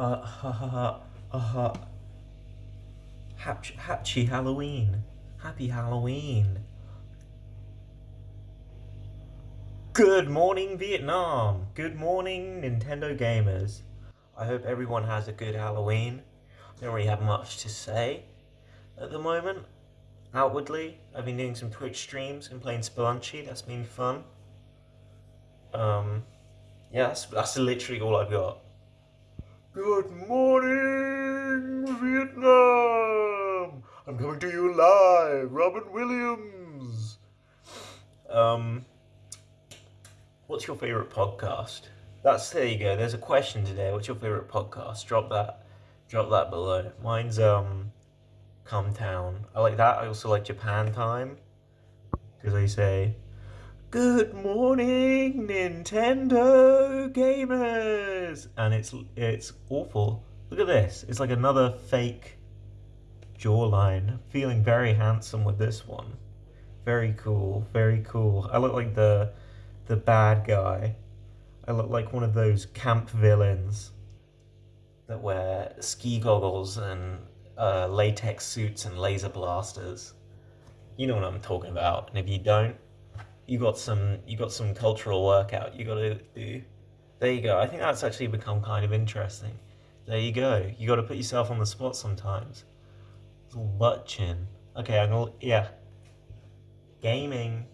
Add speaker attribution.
Speaker 1: Uh, ha ha ha, uh, ha. Happy, happy Halloween. Happy Halloween. Good morning, Vietnam. Good morning, Nintendo gamers. I hope everyone has a good Halloween. I don't really have much to say at the moment. Outwardly, I've been doing some Twitch streams and playing Spelunky. That's been fun. Um, yeah, that's, that's literally all I've got. Good morning, Vietnam! I'm coming to you live, Robin Williams! Um, what's your favourite podcast? That's, there you go, there's a question today. What's your favourite podcast? Drop that, drop that below. Mine's, um, Come Town. I like that. I also like Japan Time. Because they say, Good morning, Nintendo gamers! And it's it's awful. Look at this. It's like another fake jawline. Feeling very handsome with this one. Very cool. Very cool. I look like the the bad guy. I look like one of those camp villains that wear ski goggles and uh, latex suits and laser blasters. You know what I'm talking about. And if you don't, you got some you got some cultural workout you got to do. There you go. I think that's actually become kind of interesting. There you go. You got to put yourself on the spot sometimes. Little butt chin. Okay, I'm gonna yeah. Gaming.